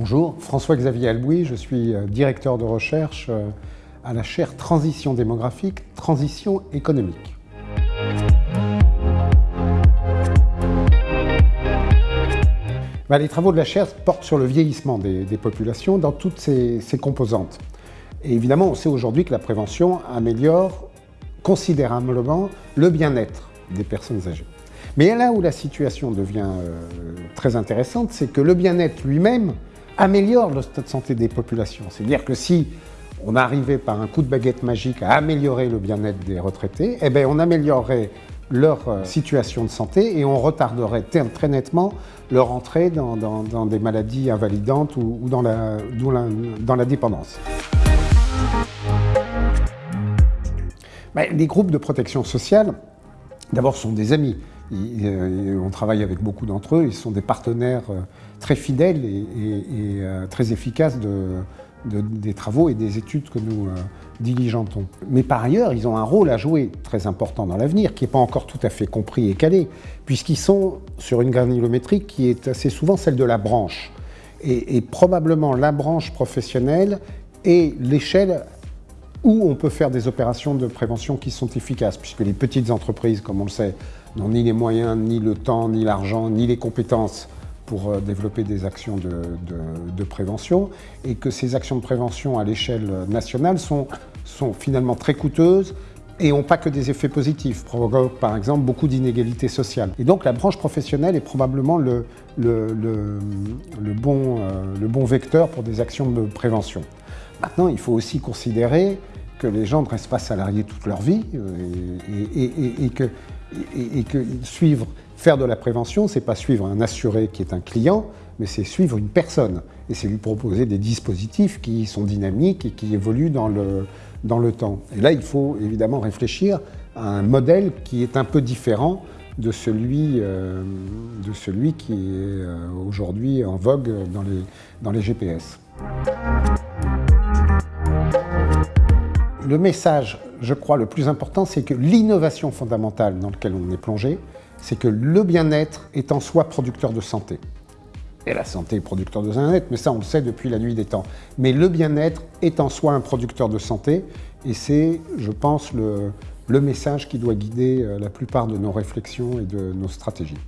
Bonjour, François-Xavier Albouy, je suis euh, directeur de recherche euh, à la chaire Transition démographique, Transition économique. Bah, les travaux de la chaire portent sur le vieillissement des, populations dans toutes ses, composantes. Et évidemment, on sait aujourd'hui que la prévention améliore considérablement le bien-être des personnes âgées. Mais là où la situation devient euh, très intéressante, c'est que le bien-être lui-même améliore le stade de santé des populations. C'est-à-dire que si on arrivait par un coup de baguette magique à améliorer le bien-être des retraités, eh bien on améliorerait leur euh, situation de santé et on retarderait très nettement leur entrée dans, des maladies invalidantes ou, dans, la, dans, la, dépendance. Les groupes de protection sociale, d'abord, sont des amis. Euh, on travaille avec beaucoup d'entre eux, ils sont des partenaires euh, très fidèles et, euh, très efficaces des travaux et des études que nous diligentons. Mais par ailleurs, ils ont un rôle à jouer très important dans l'avenir, qui n'est pas encore tout à fait compris et calé, puisqu'ils sont sur une granulométrie qui est assez souvent celle de la branche. et probablement la branche professionnelle est l'échelle où on peut faire des opérations de prévention qui sont efficaces, puisque les petites entreprises, comme on le sait, n'ont ni les moyens, ni le temps, ni l'argent, ni les compétences pour euh, développer des actions de, prévention, et que ces actions de prévention à l'échelle nationale sont, finalement très coûteuses et n'ont pas que des effets positifs, provoquent par exemple beaucoup d'inégalités sociales. Et donc la branche professionnelle est probablement le, euh, le bon vecteur pour des actions de prévention. Maintenant, il faut aussi considérer que les gens ne restent pas salariés toute leur vie euh, et, que, suivre, faire de la prévention, c'est pas suivre un assuré qui est un client, mais c'est suivre une personne. Et c'est lui proposer des dispositifs qui sont dynamiques et qui évoluent dans le, dans le temps. Et là, il faut évidemment réfléchir à un modèle qui est un peu différent de celui, euh, de celui qui est euh, aujourd'hui en vogue dans les, dans les GPS. Le message, je crois, le plus important, c'est que l'innovation fondamentale dans laquelle on est plongé, c'est que le bien-être est en soi producteur de santé. Et la santé est producteur de bien-être, mais ça on le sait depuis la nuit des temps. Mais le bien-être est en soi un producteur de santé, et c'est, je pense, le, le message qui doit guider euh, la plupart de nos réflexions et de nos stratégies.